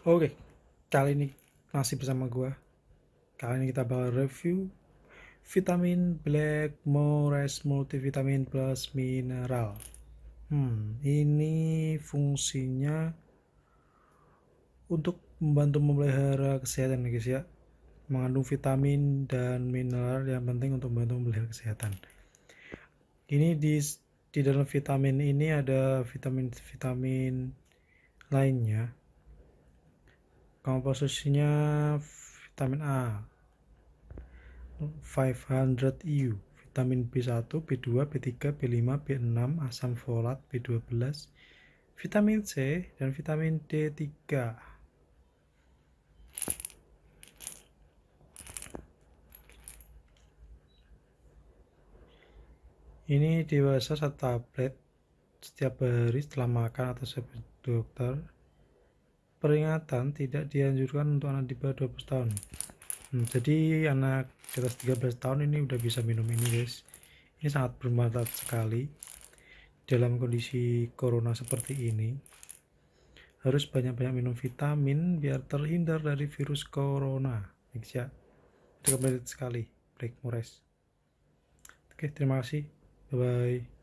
Oke, kali ini masih bersama gua. Kali ini kita bakal review vitamin Blackmores multivitamin plus mineral. Hmm, ini fungsinya untuk membantu memelihara kesehatan guys ya. Mengandung vitamin dan mineral yang penting untuk membantu memelihara kesehatan. Ini di di dalam vitamin ini ada vitamin-vitamin lainnya komposisinya vitamin A. 500 EU vitamin B1 B2 B3 B5 B6 asam folat B12 vitamin C dan vitamin D3 ini dewasa satu tablet setiap hari setelah makan atau sebelum dokter peringatan tidak dianjurkan untuk anak di bawah 12 tahun. Hmm, jadi anak di atas 13 tahun ini udah bisa minum ini guys. Ini sangat bermanfaat sekali dalam kondisi corona seperti ini. Harus banyak-banyak minum vitamin biar terhindar dari virus corona. Ya. Sekali. Black Mores. Oke terima kasih. Bye bye